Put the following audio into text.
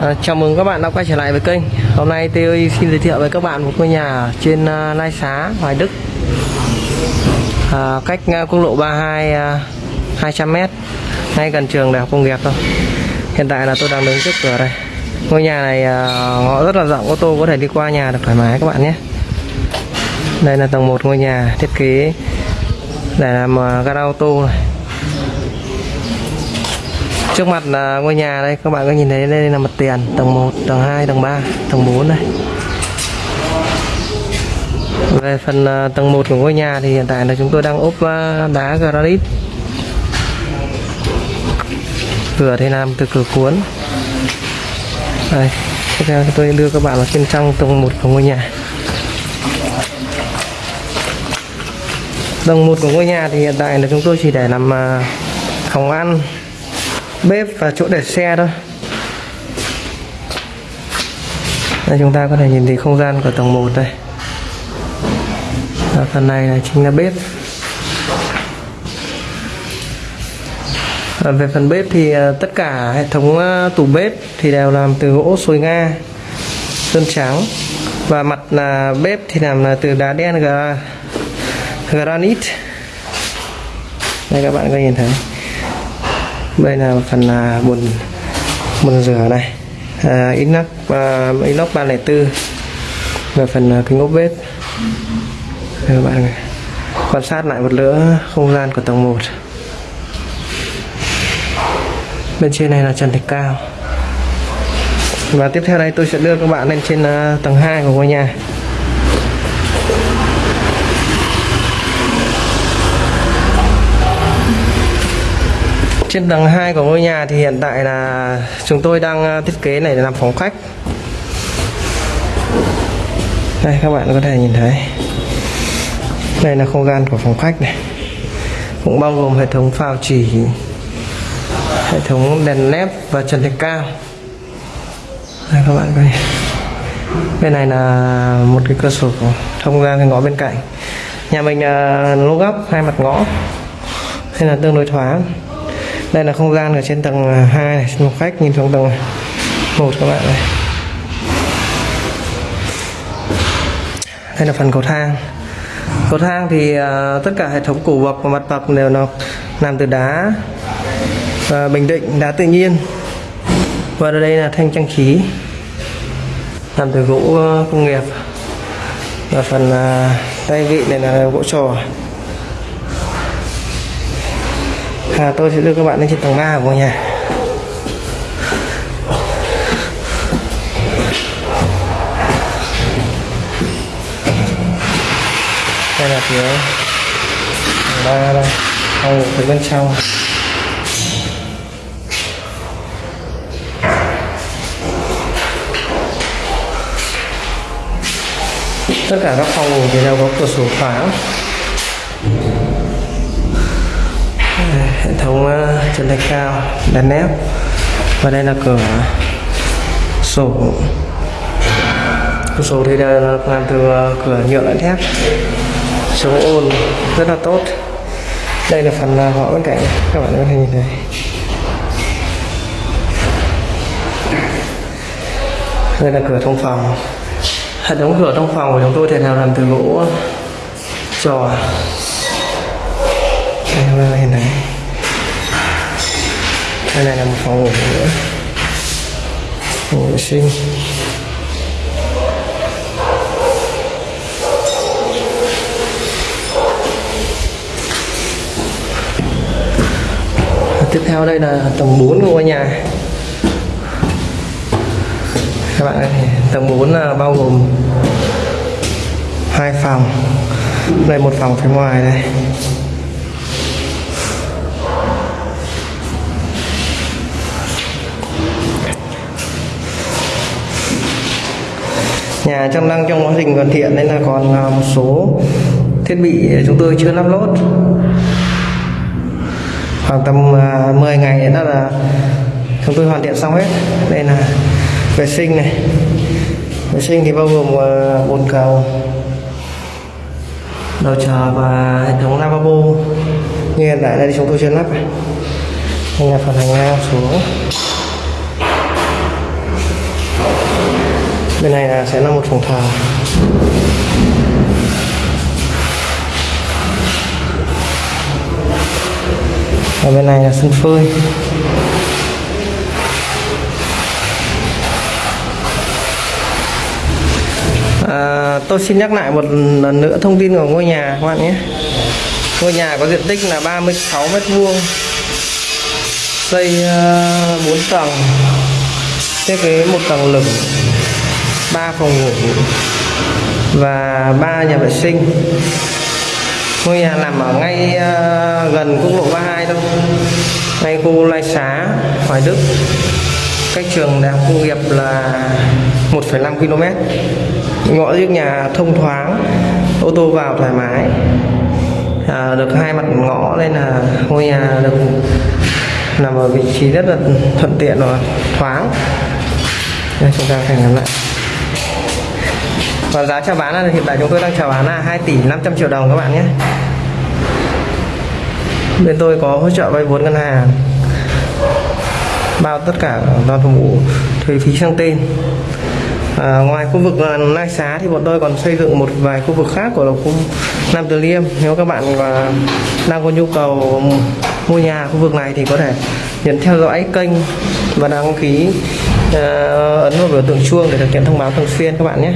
À, chào mừng các bạn đã quay trở lại với kênh. Hôm nay tôi xin giới thiệu với các bạn một ngôi nhà trên uh, Lai Xá, Hoài Đức. À, Cách uh, quốc lộ 32 uh, 200m Ngay gần trường Đại học Công nghiệp thôi. Hiện tại là tôi đang đứng trước cửa đây. Ngôi nhà này uh, ngõ rất là rộng, ô tô có thể đi qua nhà được thoải mái các bạn nhé. Đây là tầng 1 ngôi nhà thiết kế. Để làm uh, gara ô tô này trước mặt là ngôi nhà đây các bạn có nhìn thấy đây là mặt tiền tầng 1 tầng 2 tầng 3 tầng 4 này về phần à, tầng 1 của ngôi nhà thì hiện tại là chúng tôi đang ốp à, đá granite. Cửa thì làm từ cửa cuốn. Đây tiếp theo tôi đưa các bạn vào trên trong tầng 1 của ngôi nhà. Tầng 1 của ngôi nhà thì hiện tại là chúng tôi chỉ để làm à, phòng ăn bếp và chỗ để xe thôi. Đây, chúng ta có thể nhìn thấy không gian của tầng 1 đây. Và phần này là chính là bếp. Và về phần bếp thì à, tất cả hệ thống à, tủ bếp thì đều làm từ gỗ sồi nga, sơn trắng. Và mặt là bếp thì làm là từ đá đen granite. Đây, các bạn có nhìn thấy đây là phần là bồn bồn rửa này. À, inox à, inox 304 và phần à, kính ốp bếp đây các bạn quan sát lại một nữa không gian của tầng 1 bên trên này là trần thạch cao. Và tiếp theo đây tôi sẽ đưa các bạn lên trên à, tầng 2 của ngôi nhà. Trên tầng 2 của ngôi nhà thì hiện tại là chúng tôi đang ờ, thiết kế này để làm phòng khách. Đây, các bạn có thể nhìn thấy. Đây là không gian của phòng khách này. Cũng bao gồm hệ thống phao chỉ, hệ thống đèn led và trần thạch cao. Đây, các bạn coi bên này là một cái cửa sổ thông ra cái ngõ bên cạnh. Nhà mình là lô góc, hai mặt ngõ. Nên là tương đối thoáng đây là không gian ở trên tầng à, 2 này một khách nhìn xuống tầng 1 các bạn này. Đây là phần cầu thang. Cầu thang thì uh, tất cả hệ thống củ bậc và mặt bậc đều nó làm từ đá và bình định đá tự nhiên. Và đây là thanh trang trí làm từ gỗ à, công nghiệp. Và phần uh, tay vị này là gỗ trò. À, tôi sẽ đưa các bạn lên trên tầng 3 của ngôi nhà. Đây là phía tầng 3 đây phòng ngủ phía bên trong. Tất cả các phòng ngủ thì đều có cửa sổ thoáng hệ thống ờ, chân thạch cao đèn nép. Và đây là cửa sổ. Cửa sổ thì là làm từ ờ, cửa nhựa lẫn thép. Chống ồn rất là tốt. Đây là phần ờ, ngõ bên cạnh. Các bạn có thể nhìn thấy. Đây là cửa thông phòng. Hệ thống cửa thông phòng của chúng tôi thì nào làm từ gỗ, trò đây các bạn nhìn thấy đây này là một phòng ngủ nữa phòng vệ sinh tiếp theo đây là tầng 4 của ngôi nhà. Các bạn ơi, tầng 4 là bao gồm hai phòng. Đây một phòng phía ngoài đây. Nhà trong đang trong quá trình hoàn thiện nên là còn à, một số thiết bị chúng tôi chưa lắp lốt. Khoảng tầm à, 10 ngày nữa là chúng tôi hoàn thiện xong hết. Đây là vệ sinh này. Vệ sinh thì bao gồm à, bồn cầu, đầu chờ và hệ thống lavabo. Như hiện tại đây chúng tôi chưa lắp đây là phần hành lang xuống. Bên này là sẽ là một phòng thờ. Và bên này là sân phơi. À, tôi xin nhắc lại một lần nữa thông tin của ngôi nhà các bạn nhé. Ngôi nhà có diện tích là 36 mét vuông. Xây ờ, uh, 4 tầng. Thiết kế một tầng lửng. 3 phòng ngủ và ba nhà vệ sinh. Ngôi nhà nằm ở ngay uh, gần quốc lộ 32 thôi. Ngay khu Lai Xá Hoài Đức. Cách trường đại học công nghiệp là 1,5 km ngõ trước nhà thông thoáng ô tô vào thoải mái. À, được hai mặt ngõ nên là ngôi nhà được nằm ở vị trí rất là thuận tiện và thoáng. Đây chúng ta phải ngắm lại và giá chào bán là hiện tại chúng tôi đang chào bán là 2 tỷ 500 triệu đồng các bạn nhé. Bên tôi có hỗ trợ vay vốn ngân hàng. Bao tất cả toàn vụ thuế phí sang tên. À, ngoài khu vực à, Lai Xá thì bọn tôi còn xây dựng một vài khu vực khác của khu Nam Từ Liêm. Nếu các bạn và đang có nhu cầu mua nhà khu vực này thì có thể nhấn theo dõi kênh và đăng ký uh, ấn vào biểu tượng chuông để thực hiện thông báo thường xuyên các bạn nhé.